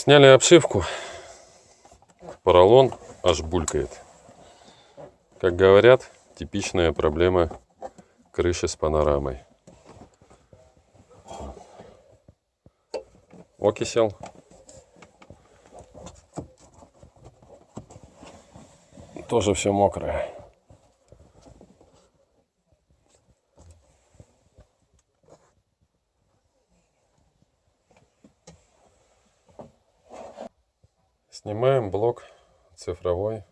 Сняли обшивку. Поролон аж булькает. Как говорят, типичная проблема крыши с панорамой. Окисел. Тоже все мокрое. Снимаем блок цифровой,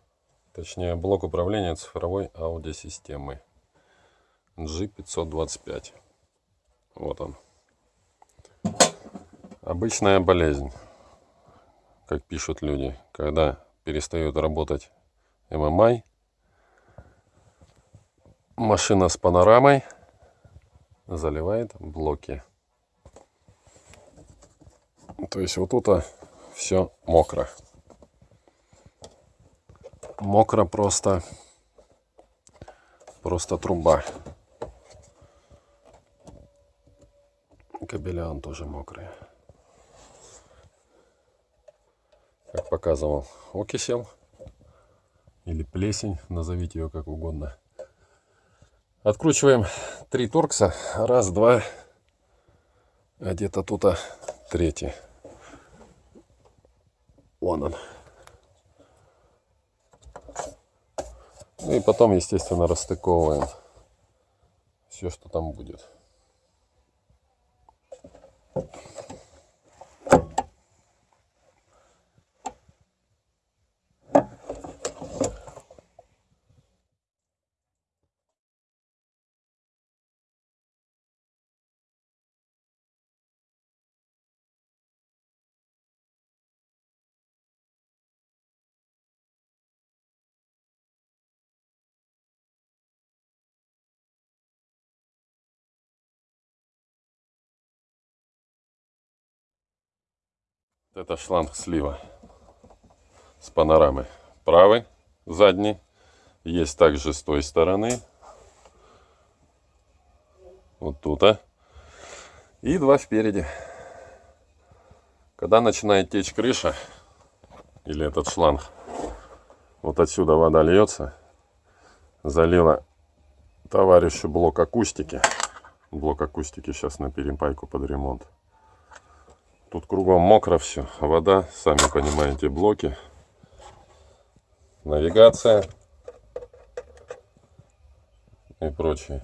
точнее блок управления цифровой аудиосистемы G525. Вот он. Обычная болезнь, как пишут люди, когда перестает работать MMI, машина с панорамой заливает блоки. То есть вот тут все мокро мокро просто. Просто труба. Кабеля он тоже мокрый. Как показывал окисел или плесень назовите ее как угодно. Откручиваем три торкса. Раз два. А где-то тут -то третий. Вон он Ну и потом, естественно, расстыковываем все, что там будет. Это шланг слива с панорамы. Правый, задний. Есть также с той стороны. Вот тут. -то. И два спереди. Когда начинает течь крыша, или этот шланг, вот отсюда вода льется, залила товарищу блок акустики. Блок акустики сейчас на перепайку под ремонт. Тут кругом мокро все. Вода, сами понимаете, блоки. Навигация. И прочие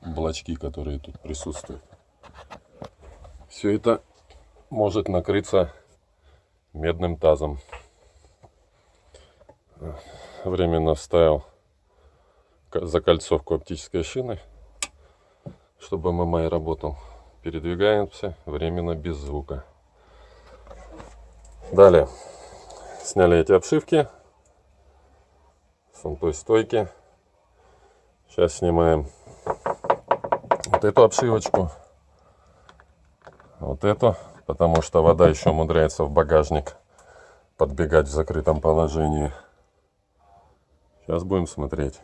блочки, которые тут присутствуют. Все это может накрыться медным тазом. Временно вставил закольцовку оптической шины, чтобы ММА работал передвигаемся временно без звука. Далее сняли эти обшивки с той стойки. Сейчас снимаем вот эту обшивочку, вот эту, потому что вода еще умудряется в багажник подбегать в закрытом положении. Сейчас будем смотреть.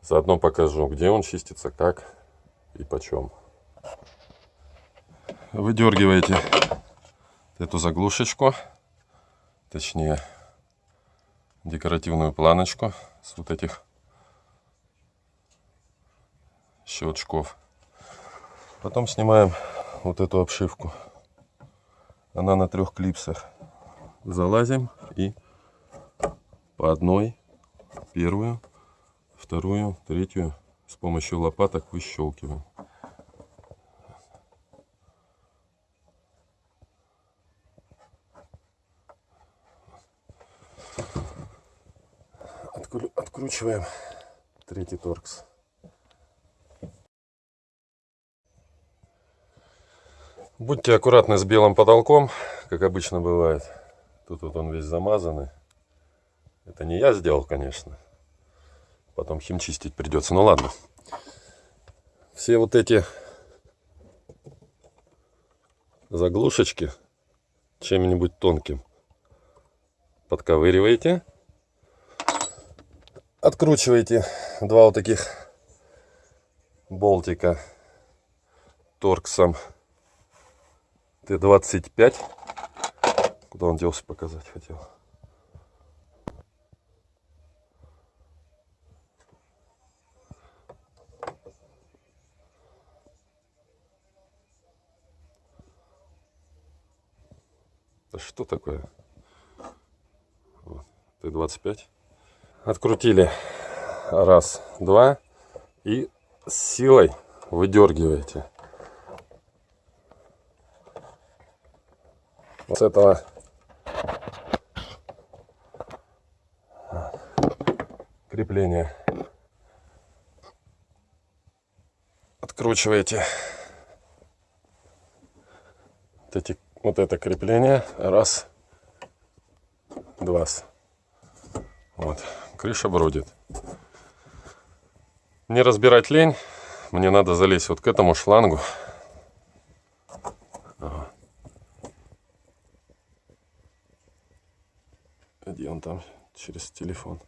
Заодно покажу, где он чистится, как и почем выдергиваете эту заглушечку, точнее декоративную планочку с вот этих щелчков. Потом снимаем вот эту обшивку. Она на трех клипсах. Залазим и по одной, первую, вторую, третью с помощью лопаток выщелкиваем. Откручиваем третий торкс. Будьте аккуратны с белым потолком, как обычно бывает. Тут вот он весь замазанный. Это не я сделал, конечно. Потом химчистить придется. Ну ладно. Все вот эти заглушечки чем-нибудь тонким подковыриваете откручиваете два вот таких болтика торксом Т25 Куда он делся, показать хотел. Да что такое? Вот. Т-25. Открутили. Раз, два. И с силой выдергиваете. Вот с этого. Крепления откручиваете. Вот, эти, вот это крепление. Раз. Два. Вот крыша бродит не разбирать лень мне надо залезть вот к этому шлангу. Где он там через телефон.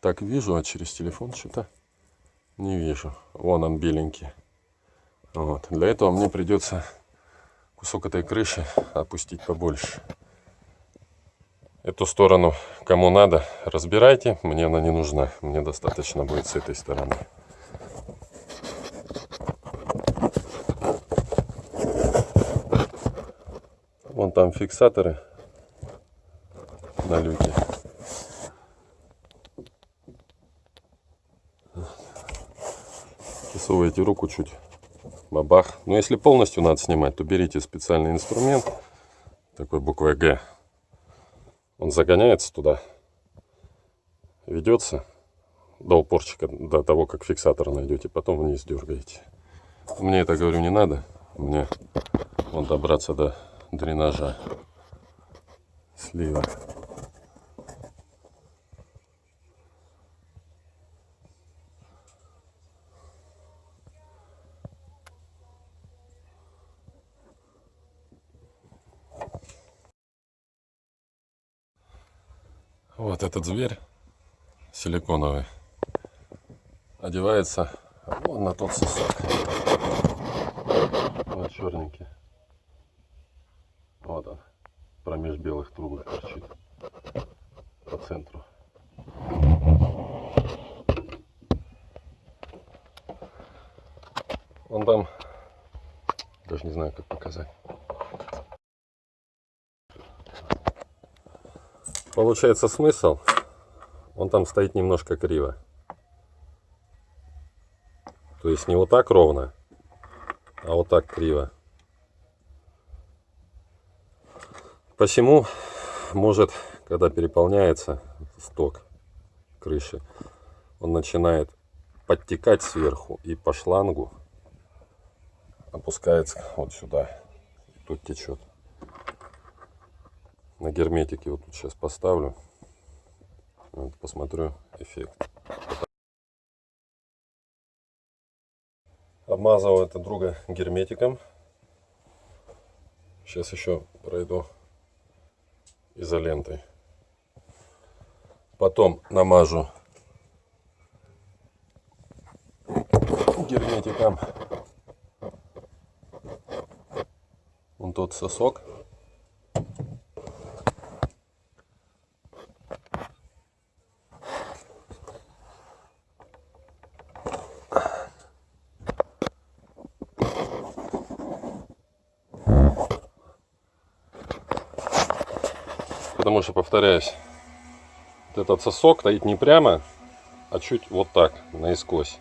Так вижу а через телефон что-то не вижу. Вон он беленький. Вот. Для этого мне придется кусок этой крыши опустить побольше эту сторону кому надо разбирайте мне она не нужна мне достаточно будет с этой стороны. Вон там фиксаторы на люке. Засовываете руку чуть бабах. Но если полностью надо снимать то берите специальный инструмент такой буквой г он загоняется туда ведется до упорчика до того как фиксатор найдете потом вниз дергаете. Мне это говорю не надо. Мне вон добраться до дренажа слива Вот этот зверь силиконовый одевается вон на тот сосок. Вот черненький. Вот он. Промеж белых трубок торчит. По центру. Он там, даже не знаю, как показать. Получается смысл, он там стоит немножко криво. То есть не вот так ровно, а вот так криво. Посему может, когда переполняется сток крыши, он начинает подтекать сверху и по шлангу опускается вот сюда. И тут течет на герметике вот тут сейчас поставлю. Вот, посмотрю эффект. Обмазывал это друга герметиком. Сейчас еще пройду изолентой. Потом намажу герметиком. Вон тот сосок что, повторяюсь, этот сосок стоит не прямо, а чуть вот так, наискось.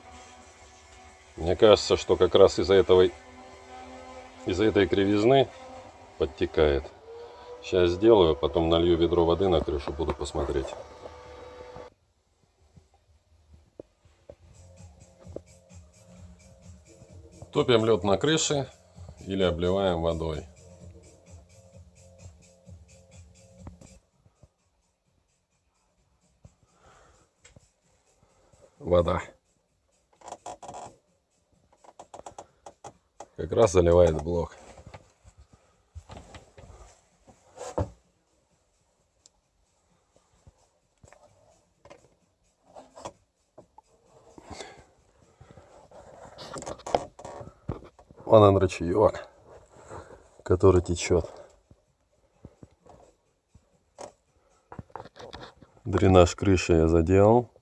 Мне кажется, что как раз из-за этого, из-за этой кривизны подтекает. Сейчас сделаю, потом налью ведро воды на крышу, буду посмотреть. Топим лед на крыше или обливаем водой. Вода. Как раз заливает блок. Вон он ручеек, который течет. Дренаж крыши я заделал.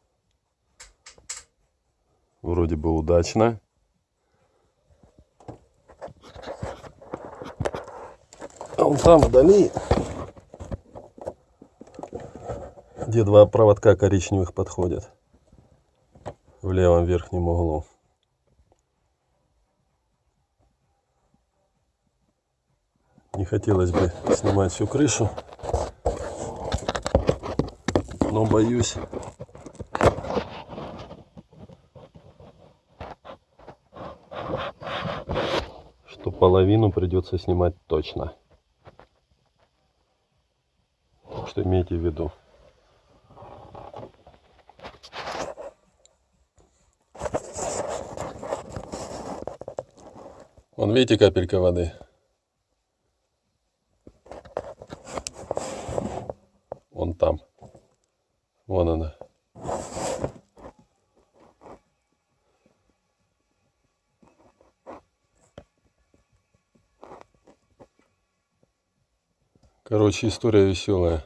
Вроде бы удачно. А вон там вдали, где два проводка коричневых подходят, в левом верхнем углу. Не хотелось бы снимать всю крышу, но боюсь, что половину придется снимать точно. Что имейте в виду. Вон видите капелька воды? Вон там. Вон она. Короче, история веселая.